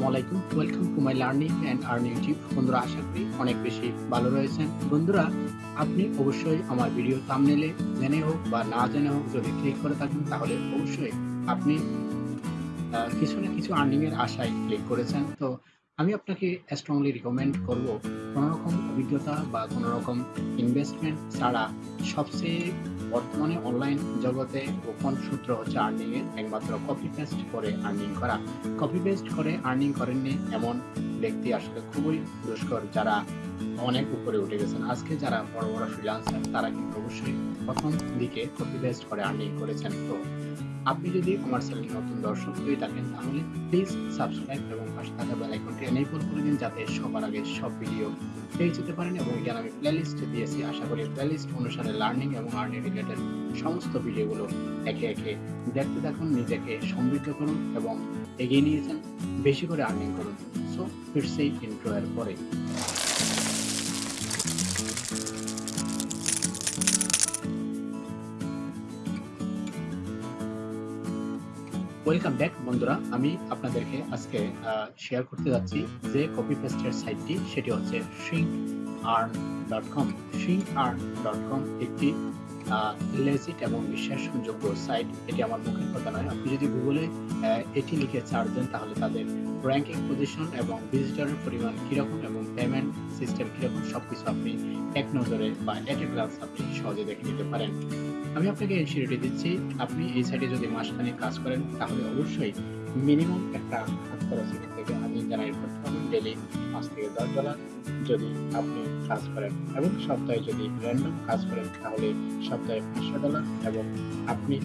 আসসালামু আলাইকুম। Welcome to my learning and earn বন্ধুরা, আশা করি অনেক বেশি ভালো রয়েছেন। বন্ধুরা, আপনি অবশ্যই আমার ভিডিও থামনেলে জেনে হোক বা না জেনে হোক, যদি ক্লিক করে থাকেন, তাহলে অবশ্যই আপনি কিছু না কিছু আর্নিং এর আশায় ক্লিক করেছেন। তো আমি আপনাকে স্ট্রংলি রিকমেন্ড করব কোনো রকম অভিজ্ঞতা বা কোনো রকম ইনভেস্টমেন্ট ছাড়া সবচেয়ে বর্তমানে অনলাইন জগতে গোপন সূত্র হচ্ছে আর্নিং এর একমাত্র কপি পেস্ট করে আর্নিং করা। কপি পেস্ট করে আর্নিং করেননি এমন ব্যক্তি আসলে খুবই দুষ্কর যারা অনেক উপরে উঠে গেছেন। আজকে যারা বড় বড় ফ্রিলান্সার তারা কিন্তু অবশ্যই প্রথম দিকে কপি পেস্ট করে আর্নিং করেছেন। তো আপনি যদি আমার চ্যানেল নতুন দর্শক হয়ে থাকেন, তাহলে প্লিজ সাবস্ক্রাইব এবং পাশে থাকা বেল আইকনটি এনেবল করে দিন যাতে সবার আগে সব ভিডিও পেয়ে যেতে পারেন এবং এখানে আমি প্লেলিস্ট দিয়েছি। আশা করি প্লেলিস্ট অনুসারে লার্নিং এবং আর্নিং রিলেটেড সমস্ত ভিডিওগুলো একে একে দেখতে থাকুন, নিজেকে সমৃদ্ধ করুন এবং এগিয়ে নিয়ে যান, বেশি করে আর্নিং করুন। সো ফিরছে ইন্ট্রো এর পরে। ওয়েলকাম ব্যাক বন্ধুরা। আমি আপনাদেরকে আজকে শেয়ার করতে যাচ্ছি যে কপি পেস্টের সাইটটি সেটি হচ্ছে shrink earn dot com shrink earn dot com একটি লেজিট এবং বিশ্বাসযোগ্য সাইট এটি আমার মুখের কথা নয়। আপনি যদি গুগলে এটি লিখে চার্জ দেন, তাহলে তাদের র্যাঙ্কিং পজিশন এবং ভিজিটরের পরিমাণ কীরকম এবং পেমেন্ট সিস্টেম কীরকম সব কিছু আপনি এক নজরে বা এক এক গ্লান্স আপনি সহজে দেখে নিতে পারেন। আমি আপনাকে এই সিঁড়িটি দিচ্ছি, আপনি এই সাইটে যদি মাসখানেক কাজ করেন, তাহলে অবশ্যই মিনিমাম একটা হাত খরচ এখান থেকে আপনি জেনারেট করতে পারবেন ডেলি পাঁচ থেকে দশ ডলার যদি আপনি কাজ করেন। এবং সপ্তাহে যদি র্যান্ডম কাজ করেন, তাহলে সপ্তাহে পাঁচশো ডলার এবং আপনি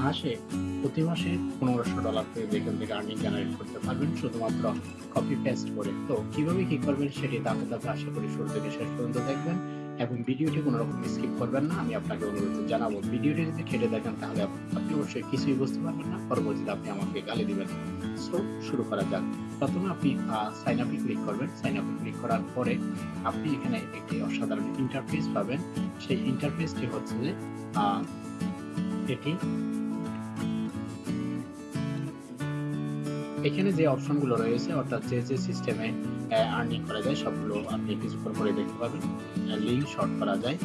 মাসে প্রতি মাসে পনেরোশো ডলার করে এখান থেকে আর্নিং জেনারেট করতে পারবেন, শুধুমাত্র কপি পেস্ট করে। তো কীভাবে কি করবেন সেটি ধাপে ধাপে আশা করি শুরু থেকে শেষ পর্যন্ত দেখবেন এবং ভিডিওটি কোনো রকম স্কিপ করবেন না। আমি আপনাকে অনুরোধ জানাব, ভিডিওটি যদি কেটে দেখেন তাহলে আপনি অবশ্যই কিছুই বুঝতে পারবেন না। পরবর্তীতে আপনি আমাকে গালি দিবেন। সো শুরু করা যাক। প্রথমে আপনি সাইন আপে ক্লিক করবেন। সাইন আপে ক্লিক করার পরে আপনি এখানে একটি অসাধারণ ইন্টারফেস পাবেন। সেই ইন্টারফেসটি হচ্ছে যে এটি এখানে যে অপশনগুলো রয়েছে, অর্থাৎ যে যে সিস্টেমে আর্নিং করা যায়, সবগুলো আপনি কিছুক্ষণ পরে দেখতে পাবেন। লিঙ্ক শর্ট করা যায়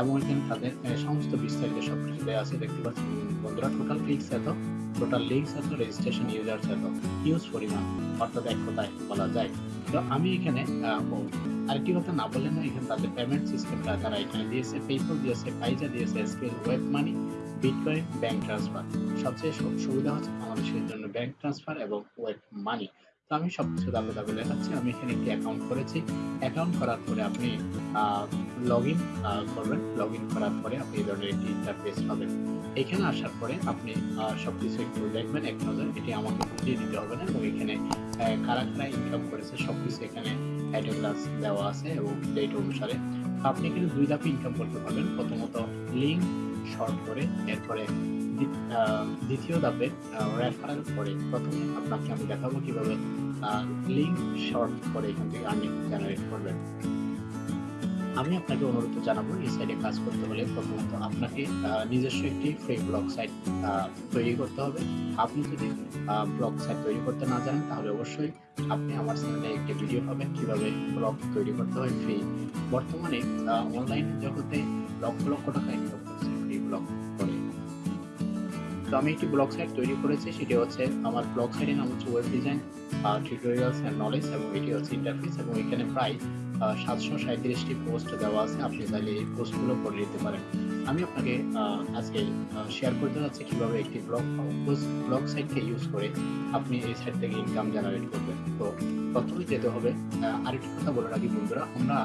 এবং এখানে তাদের সমস্ত বিস্তারিত সব কিছু দেওয়া আছে। দেখতে পাচ্ছেন, বন্ধুরা টোটাল ক্লিকস এত টোটাল লিঙ্কস এত রেজিস্ট্রেশন ইউজার্স এত ইউজ পরিমাণ, অর্থাৎ এক কথায় বলা যায়। তো আমি এখানে আরেকটি কথা না বললে না এখানে তাদের পেমেন্ট সিস্টেমটা তারা এখানে দিয়েছে পেপল দিয়েছে পাইজা দিয়েছে Skrill WebMoney bitcoin bank transfer সবচেয়ে সুবিধা হচ্ছে বাংলাদেশের জন্য ব্যাংক ট্রান্সফার এবং ওয়েব মানি তো আমি সবকিছু দাবে দাবে দেখাচ্ছি আমি এখানে একটি অ্যাকাউন্ট করেছি। অ্যাকাউন্ট করার পরে আপনি লগ ইন করবেন। লগ ইন করার পরে আপনি এই ধরনের একটি ইন্টারফেস পাবেন। এখানে আসার পরে আপনি আহ, সবকিছু একটু দেখবেন এক নজর। এটি আমাকে বুঝিয়ে দিতে হবে না এবং এখানে কারা কারা ইনকাম করেছে সবকিছু এখানে টাইটেল ক্লাস দেওয়া আছে এবং ডেট অনুসারে। আপনি এখানে দুই ধাপে ইনকাম করতে পারবেন। প্রথমত লিঙ্ক শর্ট করে, এরপরে দ্বিতীয় ধাপে রেফারেল করে। প্রথমে আপনাকে আমি দেখাবো কীভাবে লিঙ্ক শর্ট করে এখান থেকে আর্নিং জেনারেট করবেন। আমি আপনাকে অনুরোধ জানাব, এই সাইটে কাজ করতে হলে প্রথমত আপনাকে নিজস্ব একটি ফ্রি ব্লগ সাইট তৈরি করতে হবে। আপনি যদি ব্লগ সাইট তৈরি করতে না জানেন, তাহলে অবশ্যই আপনি আমার চ্যানেলে একটি ভিডিও পাবেন, কীভাবে ব্লগ তৈরি করতে হয় ফ্রি বর্তমানে অনলাইন জগতে লক্ষ লক্ষ টাকা ইনকাম করছে তো আমি একটি ব্লগ সাইট তৈরি করেছি, সেটি হচ্ছে আমার ব্লগ সাইটের নাম হচ্ছে web design tutorials and knowledge এবং এটি হচ্ছে ইন্টারফেস এবং এখানে প্রায় সাতশো সাঁত্রিশটি পোস্ট দেওয়া আছে, আপনি চাইলে এই পোস্টগুলো পড়ে নিতে পারেন। আমি আপনাকে আজকে শেয়ার করতে যাচ্ছি কীভাবে একটি ব্লগ ব্লগ সাইটকে ইউজ করে আপনি এই সাইট থেকে ইনকাম জেনারেট করবেন। তো প্রথমে যেতে হবে আরেকটি কথা বলে রাখি বন্ধুরা, আমরা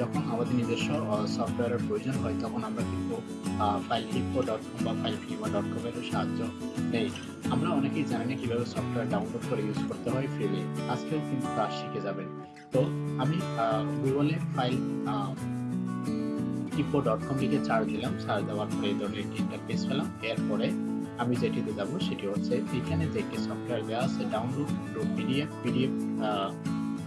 যখন আমাদের নিজস্ব সফটওয়্যারের প্রয়োজন হয়, তখন আমরা কিন্তু ফাইল হিপো ডট কম বা ফাইল ফিমা ডট কম এর সাহায্য নেই। আমরা অনেকেই জানি না কীভাবে সফটওয়্যার ডাউনলোড করে ইউজ করতে হয় ফ্রিলি আজকেও কিন্তু তা শিখে যাবেন। তো আমি গুগলে ফাইল হিপো ডট কম লিখে চার্জ দিলাম। চার্জ দেওয়ার পরে এই ধরনের একটি ইন্টারফেস পেলাম। এরপরে আমি যেটিতে যাব, সেটি হচ্ছে এখানে যে একটি সফটওয়্যার দেওয়া আছে download to PDF PDF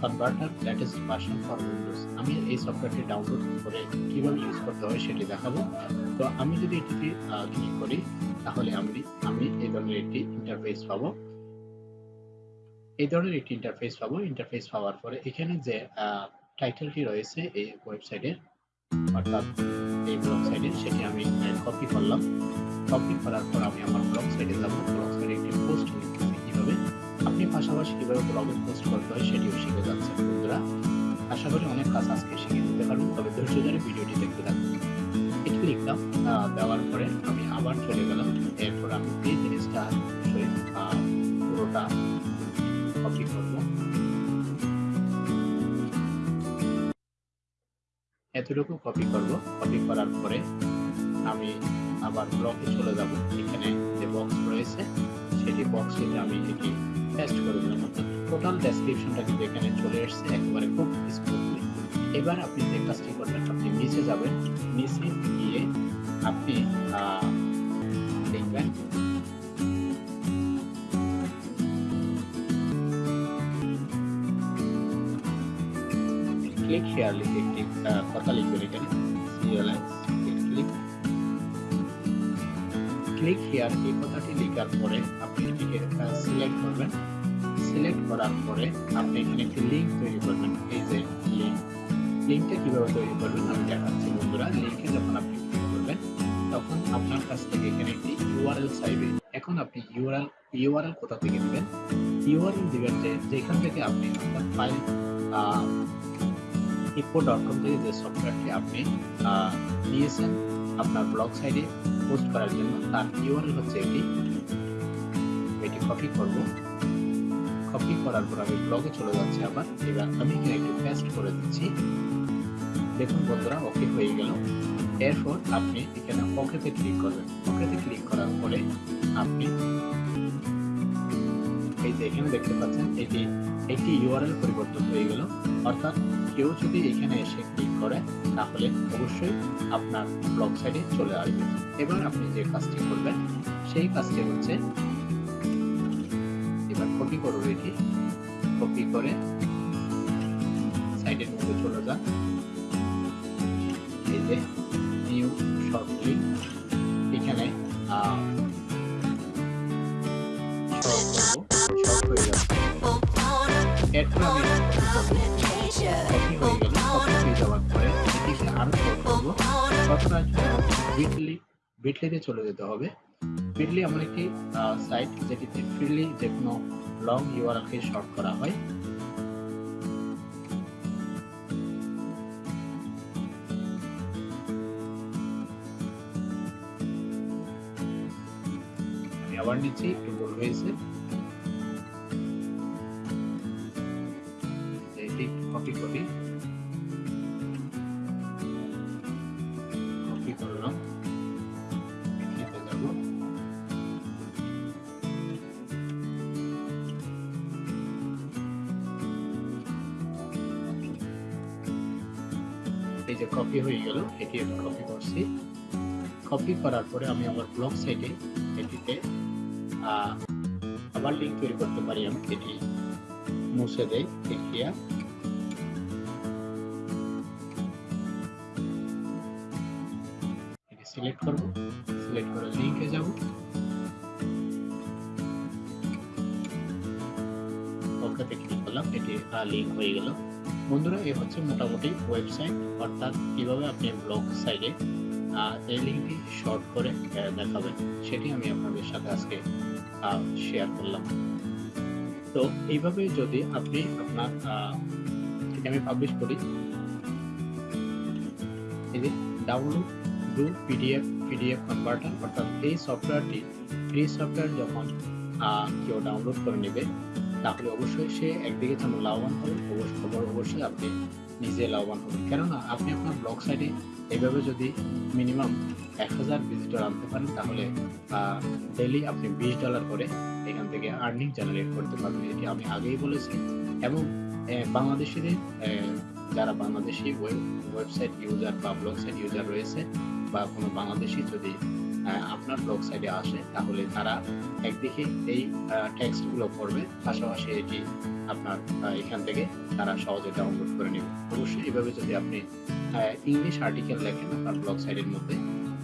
converter latest version for Windows আমি এই সফটওয়্যারটি ডাউনলোড করে কীভাবে ইউজ করতে হয় সেটি দেখাবো। তো আমি যদি এটিতে ক্লিক করি, তাহলে আমি আমি এই ধরনের একটি ইন্টারফেস পাবো। এই ধরনের একটি ইন্টারফেস পাবো। ইন্টারফেস পাওয়ার পরে এখানে যে টাইটেলটি রয়েছে এই ওয়েবসাইটের অর্থাৎ এই ব্লগ সাইটের সেটি আমি কপি করলাম। কপি করার পর আমি আমার ব্লগ সাইটে যাব। পাশাপাশি কীভাবে ব্লগে পোস্ট করতে হয় সেটিও শিখে যাচ্ছেন বন্ধুরা। আশা করি অনেক কাজ আজকে শিখে নিতে পারবেন তবে ধৈর্য ধরে ভিডিওটি দেখতে থাকুন। এটি লিখলাম দেওয়ার পরে আমি আবার চলে গেলাম। এরপর আমি এই জিনিসটা পুরোটা কপি করব। এতটুকু কপি করব। কপি করার পরে আমি আবার ব্লকে চলে যাব। এখানে যে বক্স রয়েছে, সেটি বক্সটিতে আমি এটি পেস্ট করে দিলাম টোটাল ডেসক্রিপশনটা কিন্তু এখানে চলে এসেছে, একেবারে খুব স্মুথলি এবার আপনি যে কাজটি করবেন, আপনি নিচে যাবেন, নিচে গিয়ে আপনি দেখবেন ক্লিক হেয়ার লিখে একটি কথা লিখবেন এখানে। ক্লিক হেয়ার এই কথাটি লেখার পরে আপনি সিলেক্ট করবেন। সিলেক্ট করার পরে আপনি এখানে একটি লিংক তৈরি করবেন। এই যে লিংক লিংকটা কীভাবে তৈরি করবেন আমি দেখাচ্ছি বন্ধুরা। লিংকে যখন আপনি ক্লিক করবেন, তখন আপনার কাছ থেকে এখানে একটি ইউআরএল চাইবে এখন আপনি ইউআরএল ইউআরএল কোথা থেকে দিবেন ইউআরএল দিবেন যে যেখান থেকে আপনি আপনার ফাইল ইপো ডট কম থেকে যে সফটওয়্যারটি আপনি নিয়েছেন, আপনার ব্লগ সাইটে পোস্ট করার জন্য, তার ইউআরএল হচ্ছে এটি এটি কপি করব। কপি করার পর আমি ব্লগে চলে যাচ্ছি আবার। এবার আমি এখানে একটু পেস্ট করে দিচ্ছি। দেখুন বন্ধুরা ওকে হয়ে গেল। এরপর আপনি এখানে ওকেতে ক্লিক করবেন। ওকেতে ক্লিক করার পরে আপনি এই যে এখানে দেখতে পাচ্ছেন, এটি একটি ইউআরএল পরিবর্তন হয়ে গেল। অর্থাৎ কেউ যদি এখানে এসে ক্লিক করে, তাহলে অবশ্যই আপনার ব্লগ সাইটে চলে আসবে। এবার আপনি যে কাজটি করবেন, সেই কাজটি হচ্ছে কপি করুন এটি কপি করে সাইটের মধ্যে চলে যান এই যে নিউ শর্ট লিঙ্ক এখানে বিটলিতে চলে যেতে হবে। বিটলি এমন একটি সাইট যেটিতে ফ্রিলি যে কোনো লং ইউআরএল কে শর্ট করা হয়। আমি আবার নিচ্ছি একটু ভুল হয়েছে। যে কপি হয়ে গেল এটি আমি কপি করছি। কপি করার পরে আমি আমার ব্লগ সাইটে এটিতে আবার লিঙ্ক তৈরি করতে পারি, আমি এটি মুছে দেয় দেখিয়া এটি সিলেক্ট করব সিলেক্ট করে লিংকে যাব। ওকেতে ক্লিক করলাম এটি লিংক হয়ে গেল। বন্ধুরা, এ হচ্ছে মোটামুটি ওয়েবসাইট অর্থাৎ কীভাবে আপনি ব্লগ সাইটে এই লিঙ্কটি শর্ট করে দেখাবেন, সেটি আমি আপনাদের সাথে আজকে শেয়ার করলাম। তো এইভাবে যদি আপনি আপনার আমি পাবলিশ করি, এই download to PDF PDF converter অর্থাৎ এই সফটওয়্যারটি ফ্রি সফটওয়্যার যখন কেউ ডাউনলোড করে নেবে তাহলে অবশ্যই সে একদিকে যেমন লাভবান হবে অবশ্যই অবশ্যই- অবশ্যই আপনি নিজে লাভবান হবেন। কেননা আপনি আপনার ব্লগ সাইটে এভাবে যদি মিনিমাম এক হাজার ভিজিটর আনতে পারেন, তাহলে ডেলি আপনি বিশ ডলার করে এখান থেকে আর্নিং জেনারেট করতে পারবেন। এটি আমি আগেই বলেছি। এবং বাংলাদেশিদের যারা বাংলাদেশি ওয়েবসাইট ইউজার বা ব্লগ সাইট ইউজার রয়েছে, বা কোনো বাংলাদেশি যদি আপনার ব্লগ সাইটে আসে, তাহলে তারা একদিকে এই টেক্সটগুলো পড়বে পাশাপাশি এটি আপনার এখান থেকে তারা সহজে ডাউনলোড করে নেবে। অবশ্যই এভাবে যদি আপনি ইংলিশ আর্টিকেল লেখেন আপনার ব্লগ সাইটের মধ্যে,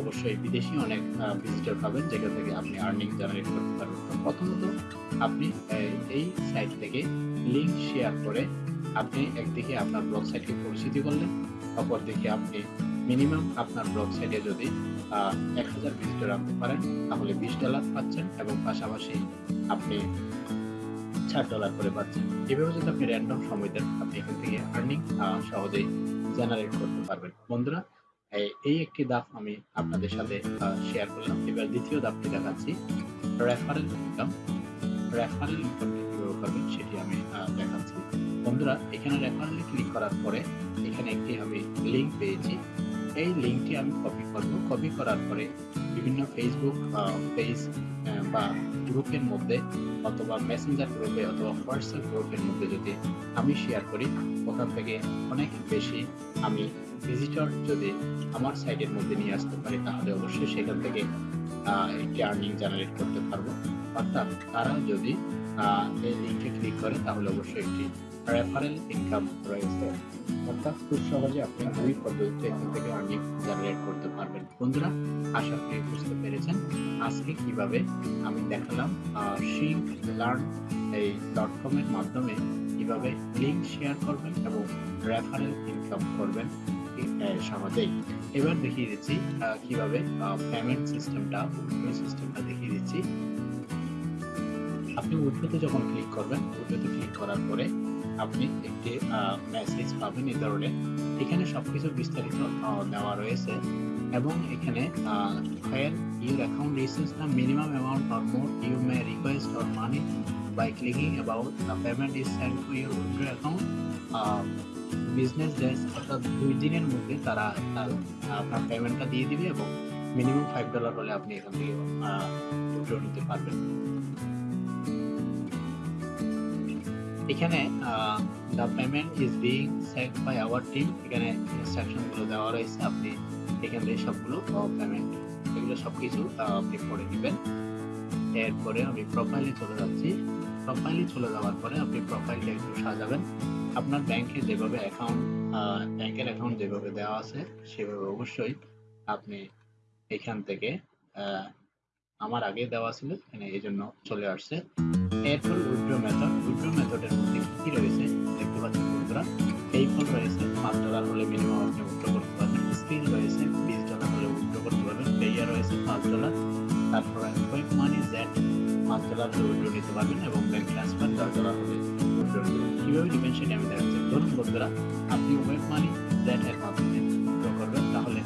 অবশ্যই বিদেশি অনেক ভিজিটর পাবেন, যেখান থেকে আপনি আর্নিং জেনারেট করতে পারবেন। প্রথমত আপনি এই সাইট থেকে লিঙ্ক শেয়ার করে আপনি একদিকে আপনার ব্লগ সাইটকে পরিচিতি করলেন, অপরদিকে আপনি মিনিমাম আপনার ব্লগ সাইটে যদি এক হাজার ভিজিটর আনতে পারেন। তাহলে বিশ ডলার পাচ্ছেন এবং পাশাপাশি আপনি ষাট ডলার করে পাচ্ছেন। এভাবে যদি আপনি র্যান্ডম সময় দেন, আপনি এখান থেকে আর্নিং সহজেই জেনারেট করতে পারবেন। বন্ধুরা, এই- একটি ধাপ আমি আপনাদের সাথে শেয়ার করলাম। এবার দ্বিতীয় ধাপটি দেখাচ্ছি। রেফারেল ইনকাম রেফারেল ইনকামটি কীভাবে করবেন সেটি আমি দেখাচ্ছি। বন্ধুরা, এখানে রেফারেলে ক্লিক করার পরে এখানে একটি আমি লিঙ্ক পেয়েছি। এই লিংকটি আমি কপি করব। কপি করার পরে বিভিন্ন ফেসবুক পেজ বা গ্রুপের মধ্যে অথবা মেসেঞ্জার গ্রুপে অথবা হোয়াটসঅ্যাপ গ্রুপের মধ্যে যদি আমি শেয়ার করি, ওখান থেকে অনেক বেশি আমি ভিজিটর যদি আমার সাইটের মধ্যে নিয়ে আসতে পারি, তাহলে অবশ্যই সেখান থেকে একটি আর্নিং জেনারেট করতে পারব। অর্থাৎ তারা যদি এই লিঙ্কে ক্লিক করে, তাহলে অবশ্যই একটি রেফারেল ইনকাম রয়েছে অর্থাৎ খুব সহজে আপনি দুই পদ্ধতিতে এখান থেকে আর্নিং জেনারেট করতে পারবেন। বন্ধুরা, আশা করি বুঝতে পেরেছেন আজকে কীভাবে আমি দেখালাম শিং লার্ন এই ডট কম এর মাধ্যমে কীভাবে লিঙ্ক শেয়ার করবেন এবং রেফারেল ইনকাম করবেন সহজেই। এবার দেখিয়ে দিচ্ছি কীভাবে পেমেন্ট সিস্টেমটা উইথড্র সিস্টেমটা দেখিয়ে দিচ্ছি। আপনি উইথড্রোতে যখন ক্লিক করবেন উইথড্রোতে ক্লিক করার পরে আপনি একটি মেসেজ পাবেন এই ধরনের। এখানে সবকিছু বিস্তারিত দেওয়া রয়েছে এবং এখানে fail your account reaches the minimum amount for more you may request or money by clicking about the payment is send to your window account business days অর্থাৎ দুই দিনের মধ্যে তারা, তার, আপনার পেমেন্টটা দিয়ে দিবে এবং মিনিমাম ফাইভ ডলার হলে আপনি এখান থেকে উইড্রো নিতে পারবেন। এখানে the payment is being set by our team এখানে ইনস্ট্রাকশনগুলো দেওয়া রয়েছে আপনি এখান থেকে সবগুলো পেমেন্ট এগুলো সবকিছু আহ, আপনি করে দিবেন এরপরে আমি প্রোফাইলে চলে যাচ্ছি। প্রোফাইলে চলে যাওয়ার পরে আপনি প্রোফাইলটা একটু সাজাবেন। আপনার ব্যাংকে যেভাবে অ্যাকাউন্ট ব্যাংকের অ্যাকাউন্ট যেভাবে দেওয়া আছে সেভাবে অবশ্যই আপনি এখান থেকে আমার আগে দেওয়া ছিল এখানে এই জন্য চলে আসছে। এরপর উইথড্র মেথড উইথড্র মেথডের মধ্যে কি রয়েছে? দেখতে পাচ্ছেন বন্ধুরা পেইপল রয়েছে, পাঁচ ডলার হলে মিনিমাম আপনি উইথড্র করতে পারবেন স্কিল রয়েছে, বিশ ডলার হলে উইথড্র করতে পারবেন পেয়ার রয়েছে, পাঁচ ডলার তারপরে ওয়েব মানি জেড পাঁচ ডলার হলে উইথড্র নিতে পারবেন এবং ব্যাংক ট্রান্সফার দশ ডলার হলে কীভাবে নেবেন আমি দেখাচ্ছি? ধরুন বন্ধুরা, আপনি ওয়েব মানি জেড এর মাধ্যমে উইথড্র করবেন, তাহলে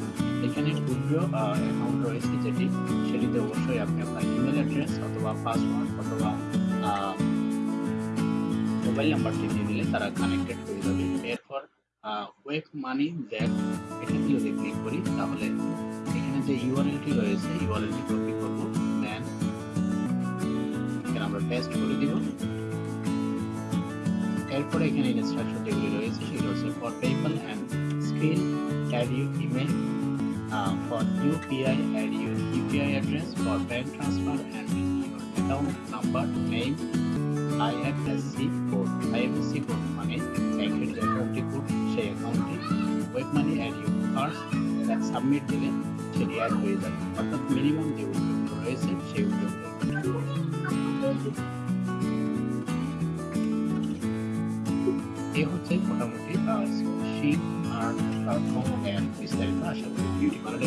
এখানে উইথড্র অ্যাকাউন্ট রয়েছে যেটি, সেটিতে অবশ্যই আপনি আপনার ইমেল অ্যাড্রেস অথবা পাসওয়ার্ড অথবা মোবাইল নাম্বারটি দিয়ে দিলে তারা কানেক্টেড হয়ে যাবে। এরপর ওয়েব মানি জ্যাক এটাতে যদি ক্লিক করি। তাহলে এখানে যে ইউআরএলটি রয়েছে ইউআরএলটি কপি করব। দেন এখানে আমরা পেস্ট করে দিব। এরপরে এখানে ইনস্ট্রাকশন যেগুলি রয়েছে, সেগুলো হচ্ছে for PayPal and screen add you email for UPI add your UPI address for bank transfer and account number name IFSC code IFSC code মানে ব্যাংকের যে অ্যাকাউন্টটি কোড সেই অ্যাকাউন্টটি WebMoney add you first that submit দিলে সেটি add হয়ে যাবে অর্থাৎ মিনিমাম যে উদ্যোগগুলো রয়েছে, সেই উদ্যোগগুলো এ হচ্ছে মোটামুটি শিপ আর প্ল্যাটফর্ম বিস্তারিত আশা করি ভিডিওটি ভালো